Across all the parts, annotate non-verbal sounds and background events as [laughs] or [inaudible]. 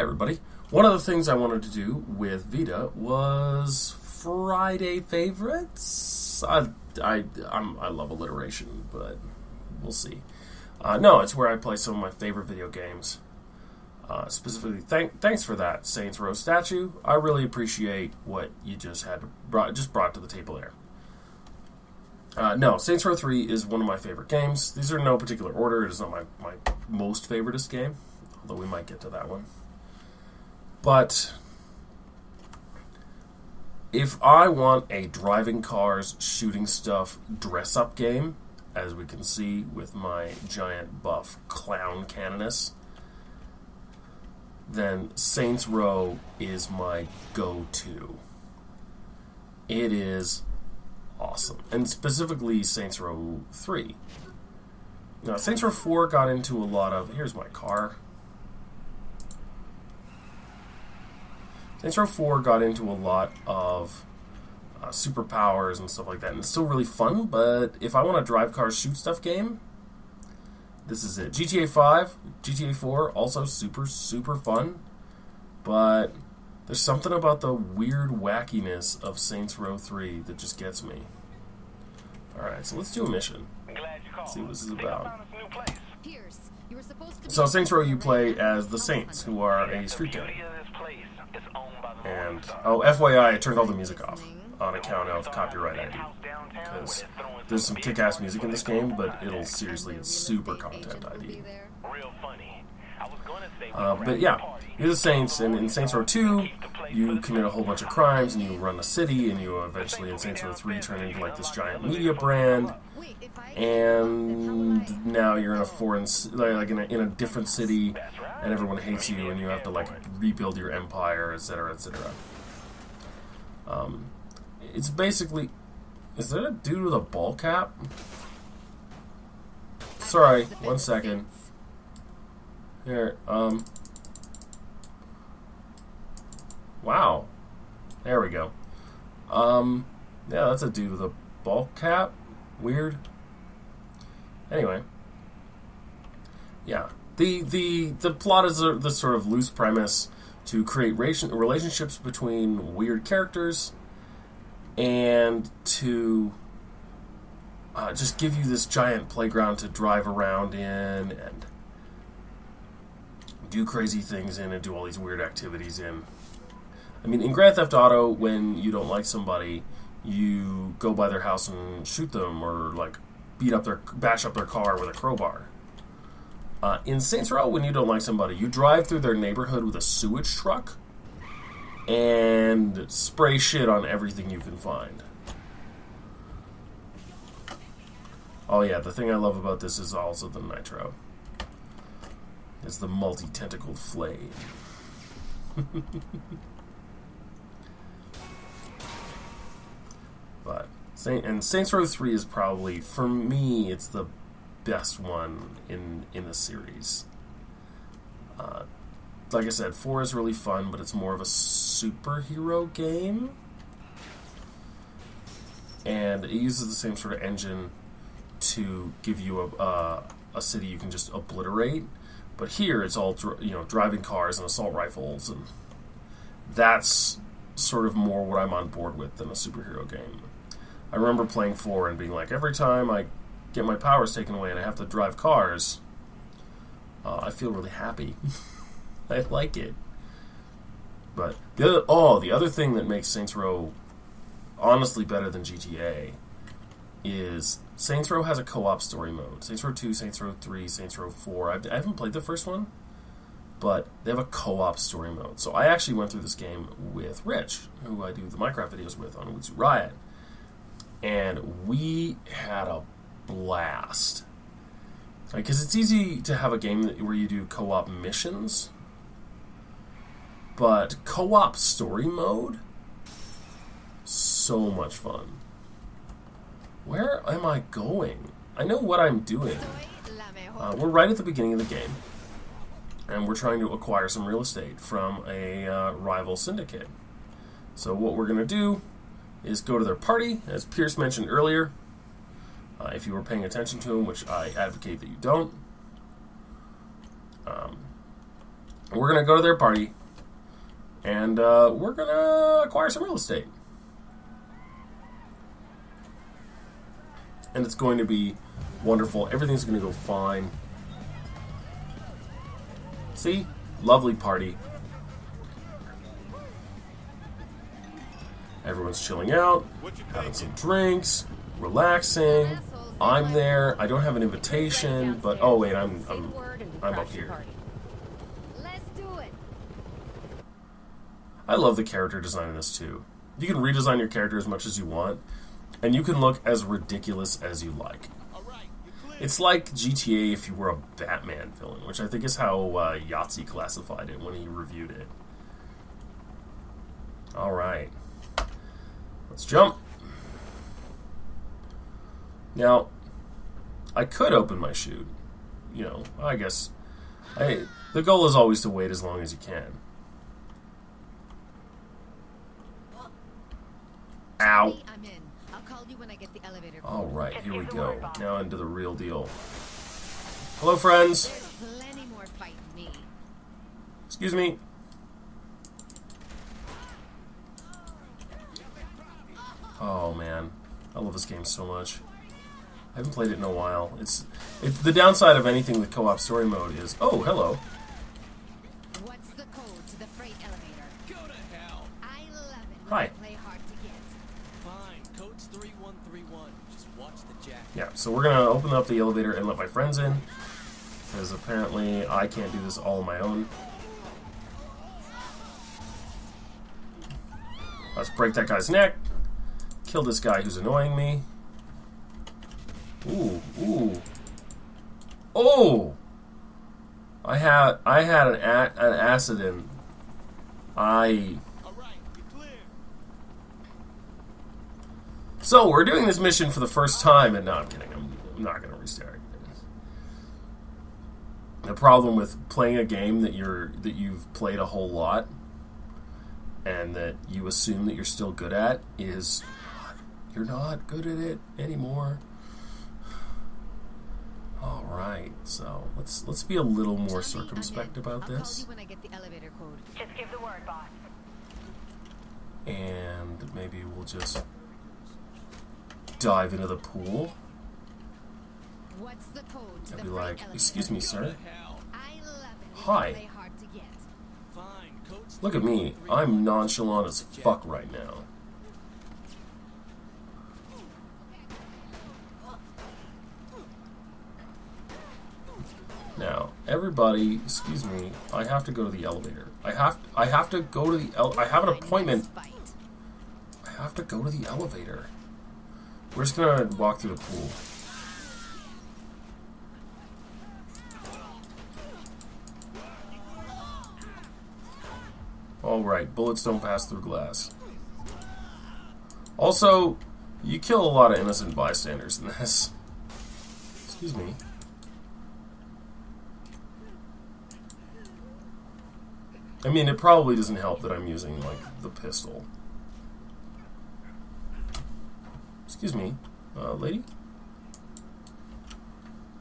everybody. One of the things I wanted to do with Vita was Friday favorites. I, I, I'm, I love alliteration, but we'll see. Uh, no, it's where I play some of my favorite video games. Uh, specifically, thank, thanks for that Saints Row statue. I really appreciate what you just had brought just brought to the table there. Uh, no, Saints Row 3 is one of my favorite games. These are in no particular order. It is not my, my most favoriteest game, although we might get to that one. But if I want a driving cars, shooting stuff, dress up game, as we can see with my giant buff clown canoness, then Saints Row is my go to. It is awesome. And specifically Saints Row 3. Now, Saints Row 4 got into a lot of. Here's my car. Saints Row 4 got into a lot of uh, superpowers and stuff like that, and it's still really fun. But if I want a drive car shoot stuff game, this is it. GTA 5, GTA 4, also super, super fun. But there's something about the weird wackiness of Saints Row 3 that just gets me. Alright, so let's do a mission. Let's see what this is about. So Saints Row you play as the Saints, who are a street gang. Oh, FYI, I turned all the music off on account of copyright ID. Because there's some kick-ass music in this game, but it'll seriously get super content ID. Uh, but yeah, you're the Saints, and in Saints Row 2, you commit a whole bunch of crimes, and you run a city, and you eventually, in Saints Row 3, turn into like this giant media brand, and now you're in a foreign, like in a, in a different city, and everyone hates you, and you have to like rebuild your empire, etc., etc. Um, it's basically, is there a dude with a ball cap? Sorry, one second. Here, um. Wow. There we go. Um, yeah, that's a dude with a ball cap. Weird. Anyway. Yeah. The, the, the plot is a, the sort of loose premise to create relationships between weird characters and to uh, just give you this giant playground to drive around in and do crazy things in and do all these weird activities in. I mean, in Grand Theft Auto, when you don't like somebody, you go by their house and shoot them or like beat up their bash up their car with a crowbar. Uh, in Saints Row, when you don't like somebody, you drive through their neighborhood with a sewage truck and spray shit on everything you can find. Oh yeah, the thing I love about this is also the nitro. It's the multi-tentacled flame. [laughs] but and Saints Row 3 is probably for me it's the best one in in the series. Uh, like I said, 4 is really fun, but it's more of a superhero game. And it uses the same sort of engine to give you a, a city you can just obliterate. But here it's all you know, driving cars and assault rifles, and that's sort of more what I'm on board with than a superhero game. I remember playing 4 and being like, every time I get my powers taken away and I have to drive cars, uh, I feel really happy. [laughs] I like it. But the other, oh, the other thing that makes Saints Row honestly better than GTA is Saints Row has a co-op story mode. Saints Row 2, Saints Row 3, Saints Row 4. I've, I have not played the first one, but they have a co-op story mode. So I actually went through this game with Rich, who I do the Minecraft videos with on Wutsu Riot, and we had a blast. Because it's easy to have a game that, where you do co-op missions but co-op story mode, so much fun. Where am I going? I know what I'm doing. Uh, we're right at the beginning of the game, and we're trying to acquire some real estate from a uh, rival syndicate. So what we're going to do is go to their party, as Pierce mentioned earlier. Uh, if you were paying attention to him, which I advocate that you don't. Um, We're gonna go to their party, and uh, we're gonna acquire some real estate. And it's going to be wonderful. Everything's gonna go fine. See? Lovely party. Everyone's chilling out, having some drinks, relaxing. I'm there. I don't have an invitation, but oh wait, I'm I'm I'm up here. Let's do it. I love the character design in this too. You can redesign your character as much as you want, and you can look as ridiculous as you like. It's like GTA if you were a Batman villain, which I think is how uh, Yahtzee classified it when he reviewed it. All right, let's jump. Now, I could open my chute. You know, I guess. I, the goal is always to wait as long as you can. Ow. Hey, I'm in. I'll call you when I get the elevator. All right, here we go. Now into the real deal. Hello, friends. There's plenty more fighting me. Excuse me. Oh man, I love this game so much. I haven't played it in a while. It's it's the downside of anything with co-op story mode is oh hello. What's the code to the freight elevator? Go to hell. I love it Hi. Play hard to get. Fine. Code's 3131. Just watch the jack. Yeah, so we're gonna open up the elevator and let my friends in because apparently I can't do this all on my own. Let's break that guy's neck. Kill this guy who's annoying me. Ooh, ooh. Oh! I had I had an a, an acid in. I. So we're doing this mission for the first time, and no, I'm kidding. I'm, I'm not going to restart. The problem with playing a game that you're that you've played a whole lot, and that you assume that you're still good at, is you're not good at it anymore. All right, so let's let's be a little more circumspect about this, call you when I get the elevator code. Just give the word, and maybe we'll just dive into the pool. What's the code to I'd the be like, "Excuse me, sir." I love it Hi. I play hard to get. Fine. Look at me. I'm nonchalant as fuck right now. Now, everybody, excuse me, I have to go to the elevator. I have I have to go to the el- I have an appointment. I have to go to the elevator. We're just gonna walk through the pool. All right, bullets don't pass through glass. Also, you kill a lot of innocent bystanders in this. Excuse me. I mean, it probably doesn't help that I'm using, like, the pistol. Excuse me, uh, lady?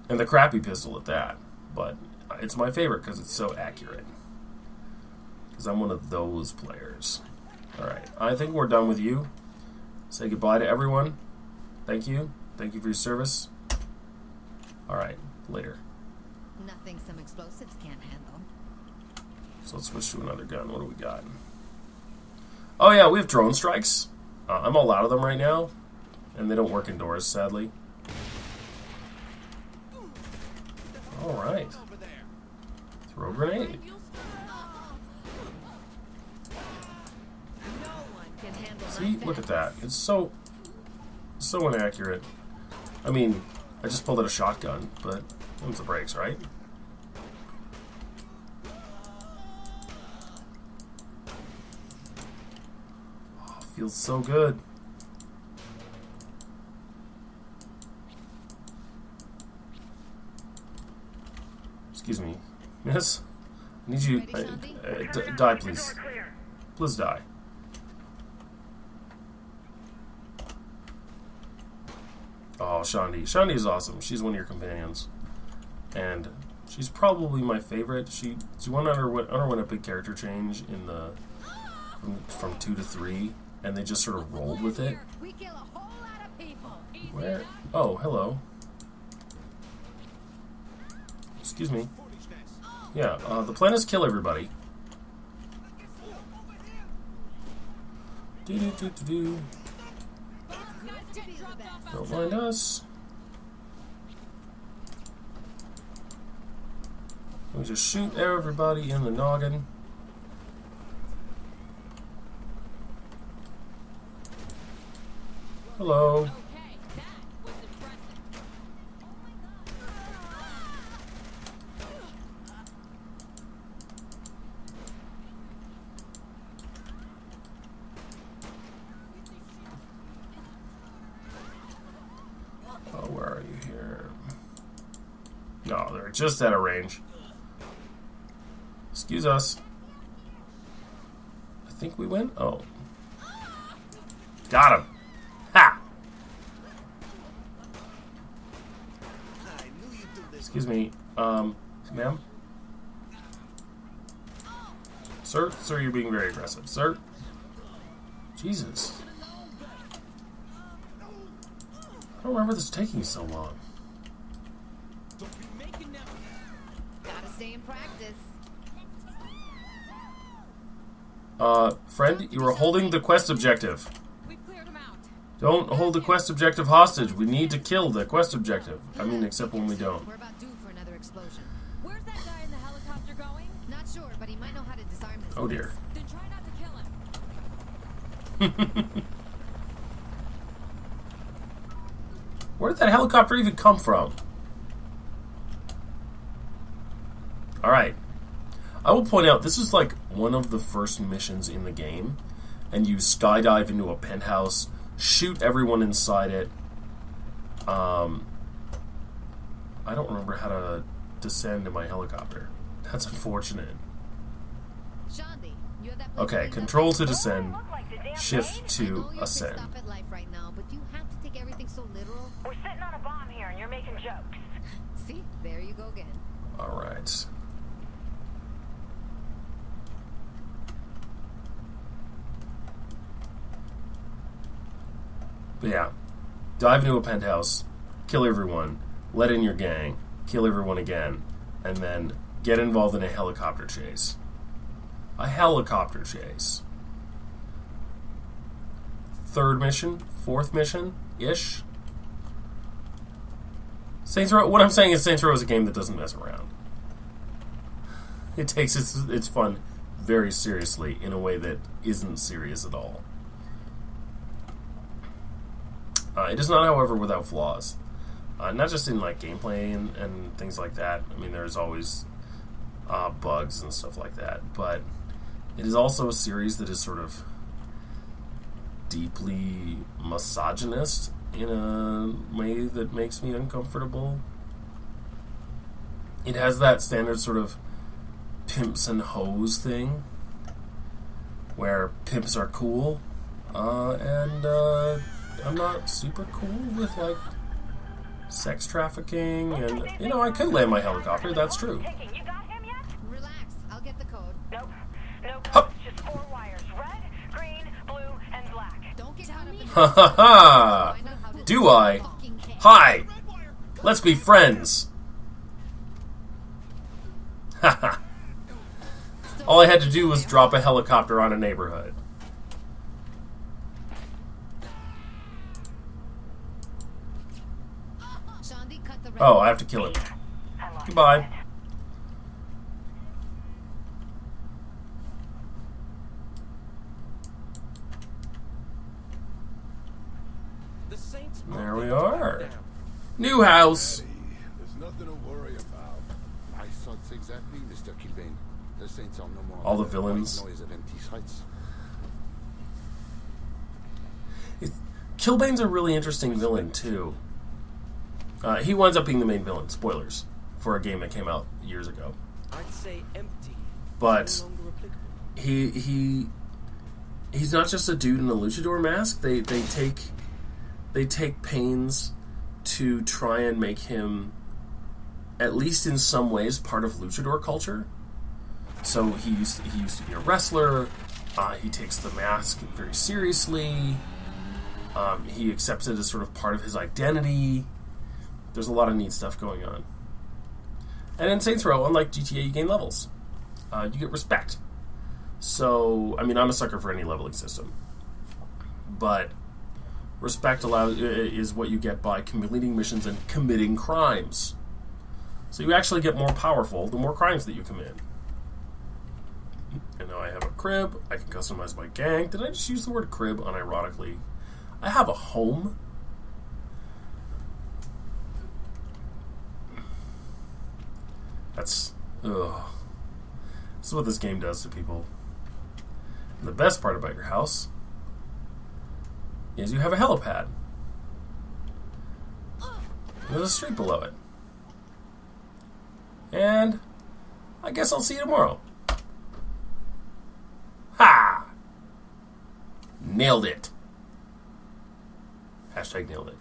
And the crappy pistol at that. But it's my favorite because it's so accurate. Because I'm one of those players. Alright, I think we're done with you. Say goodbye to everyone. Thank you. Thank you for your service. Alright, later. Nothing some explosives can't handle. So let's switch to another gun. What do we got? Oh yeah, we have drone strikes. Uh, I'm all out of them right now, and they don't work indoors, sadly. All right, throw a grenade. See, look at that. It's so, so inaccurate. I mean, I just pulled out a shotgun, but them's the brakes, right? Feels so good. Excuse me, miss. I need you. Ready, I- uh, die, please. Please die. Oh, Shaundi. Shaundi is awesome. She's one of your companions. And She's probably my favorite. She she went underwent underwent a big character change in the from, from two to three, and they just sort of rolled with it. We kill a whole lot of people. Where? Oh, hello. Excuse me. Yeah, uh, the plan is kill everybody. Do do do do do. To be the best. Don't mind us. We just shoot everybody in the noggin. Hello. Oh, where are you here? No, they're just out of range. Excuse us. I think we win. Oh. Got him. Ha! I knew you'd do this. Excuse me. Um, ma'am? Sir? Sir, you're being very aggressive. Sir? Jesus. I don't remember this taking so long. Don't be making that. Gotta stay in practice. Uh, friend, you are holding the quest objective. We cleared them out. Don't hold the quest objective hostage. We need to kill the quest objective. I mean, except when we don't. We're about due for another explosion. Where's that guy in the helicopter going? Not sure, but he might know how to disarm this. Oh dear. Then try not to kill him. [laughs] Where did that helicopter even come from? Alright. I will point out this is like one of the first missions in the game, and you skydive into a penthouse, shoot everyone inside it. Um, I don't remember how to descend in my helicopter. That's unfortunate. Shaundi, you have that place Okay, control to descend, Look like the damn shift to know you're pissed ascend. off at life right [laughs] now, but you have to take everything so literal. We're sitting on a bomb here and you're making jokes. See, there you go again. Alright. But yeah, dive into a penthouse, kill everyone, let in your gang, kill everyone again, and then get involved in a helicopter chase. A helicopter chase. Third mission, fourth mission ish. Saints Row. What I'm saying is Saints Row is a game that doesn't mess around. It takes its its fun very seriously in a way that isn't serious at all. Uh, it is not, however, without flaws. Uh, not just in like gameplay and, and things like that. I mean, there's always uh, bugs and stuff like that, but it is also a series that is sort of deeply misogynist in a way that makes me uncomfortable. It has that standard sort of pimps and hoes thing, where pimps are cool, uh, and uh, I'm not super cool with like sex trafficking, and you know I could land my helicopter. That's true. Ticking. You got him yet? Relax, I'll get the code. Nope. No Hup. just four wires. Red, green, blue, and black. Don't get caught up Ha ha ha! Find out how to Do I? Hi! Let's be friends! Haha. All I had to do was drop a helicopter on a neighborhood. Shaundi, cut the red Oh, I have to kill it. Goodbye. it. The Saints. There we are. New house! There's nothing to worry about. I thought exactly. The no more. All the villains. White noise of empty threats. Killbane's a really interesting villain, too. Uh, he winds up being the main villain. Spoilers. For a game that came out years ago. I'd say empty. But No he he he's not just a dude in a luchador mask. They they take they take pains to try and make him at least in some ways, part of luchador culture. So he used he used to be a wrestler. Uh, he takes the mask very seriously. Um, he accepts it as sort of part of his identity. There's a lot of neat stuff going on. And in Saints Row, unlike GTA, you gain levels. Uh, you get respect. So, I mean, I'm a sucker for any leveling system, but respect allows is what you get by completing missions and committing crimes. So you actually get more powerful the more crimes that you commit. And now I have a crib. I can customize my gang. Did I just use the word crib unironically? I have a home. That's ugh. This is what this game does to people. And the best part about your house is you have a helipad. There's a street below it. And I guess I'll see you tomorrow. Ha! Nailed it. Hashtag nailed it.